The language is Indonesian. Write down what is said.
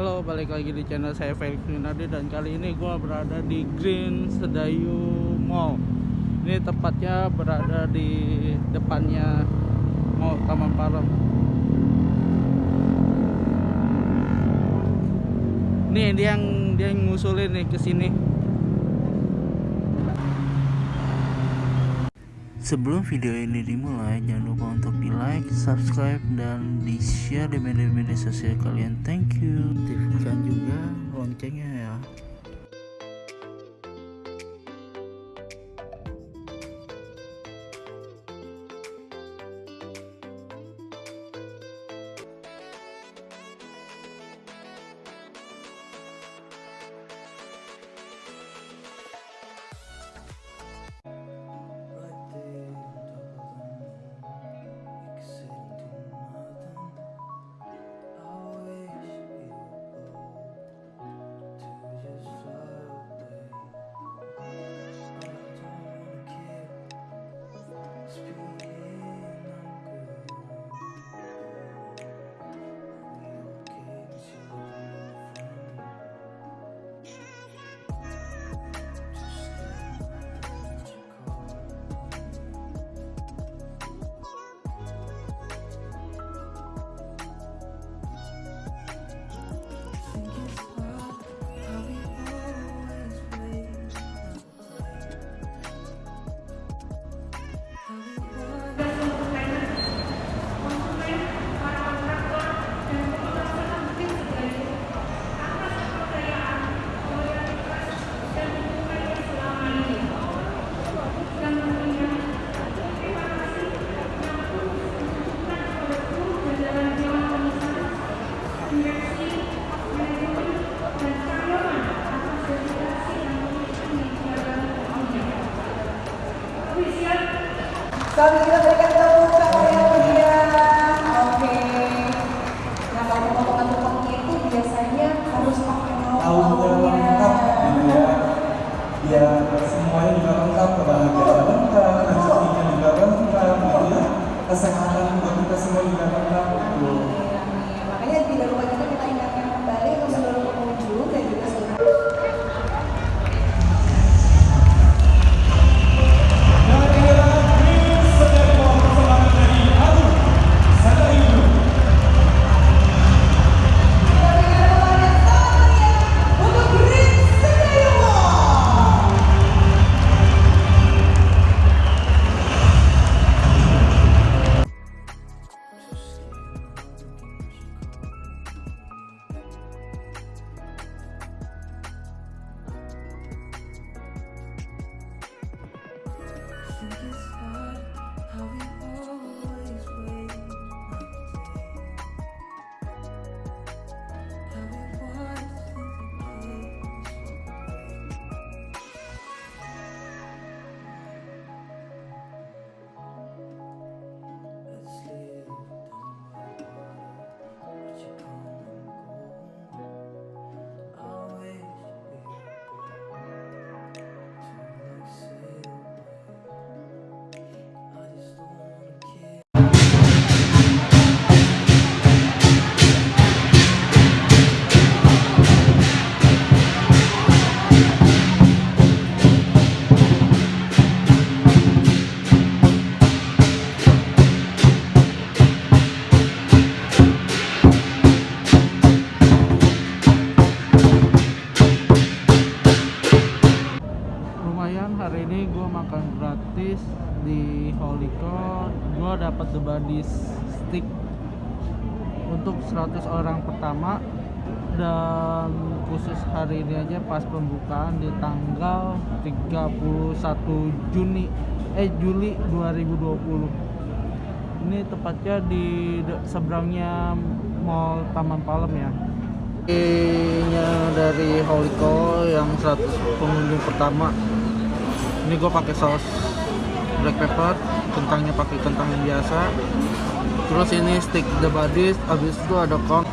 Halo, balik lagi di channel saya Felix Winardi dan kali ini gue berada di Green Sedayu Mall. Ini tepatnya berada di depannya Mall Taman Palem. Nih dia yang dia yang ngusulin nih ke sini. Sebelum video ini dimulai, jangan lupa untuk di like, subscribe, dan di share di media-media sosial kalian. Thank you. Aktifkan juga loncengnya ya. Kami kita berikan tepuk tangan yang meriah. Oke. Nah kalau potongan-potongnya itu biasanya harus pakai tahu lengkap gitu ya semuanya juga lengkap kebahagiaan lengkap rezekinya juga lengkap gitu ya kesehatan buat kita semua juga lengkap gitu lumayan hari ini gue makan gratis di Holy Court. Gue dapat the body stick untuk 100 orang pertama. Dan khusus hari ini aja pas pembukaan di tanggal 31 Juni eh Juli 2020 ini tepatnya di seberangnya Mall Taman Palem ya. Nya dari Holiko yang 100 pengunjung pertama ini gue pakai saus black pepper kentangnya pakai kentang yang biasa. Terus ini stick the bodies habis itu ada kong